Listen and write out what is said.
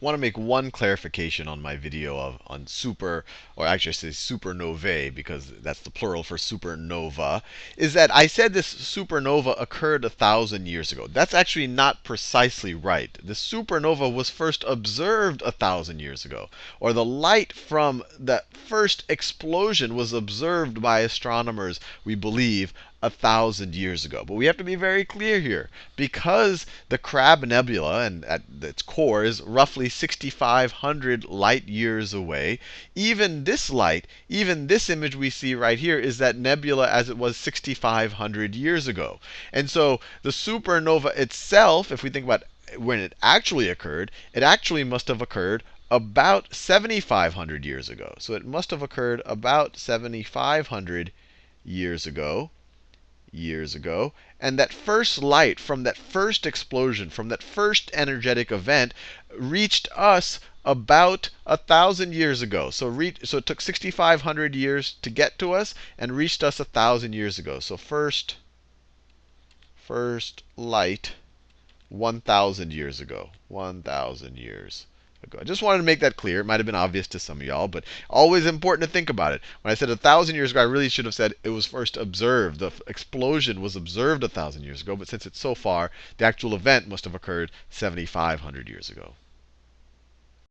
want to make one clarification on my video of on super, or actually I say supernovae because that's the plural for supernova, is that I said this supernova occurred a thousand years ago. That's actually not precisely right. The supernova was first observed a thousand years ago, or the light from that first explosion was observed by astronomers, we believe, a thousand years ago. But we have to be very clear here. Because the Crab Nebula, and at its core, is roughly 6,500 light years away, even this light, even this image we see right here, is that nebula as it was 6,500 years ago. And so the supernova itself, if we think about when it actually occurred, it actually must have occurred about 7,500 years ago. So it must have occurred about 7,500 years ago years ago. And that first light from that first explosion, from that first energetic event, reached us about a thousand years ago. So, so it took 6,500 years to get to us and reached us a thousand years ago. So first, first light 1,000 years ago. 1,000 years ago. I just wanted to make that clear. It might have been obvious to some of y'all, but always important to think about it. When I said a thousand years ago, I really should have said it was first observed. The explosion was observed a thousand years ago, but since it's so far, the actual event must have occurred 7,500 years ago.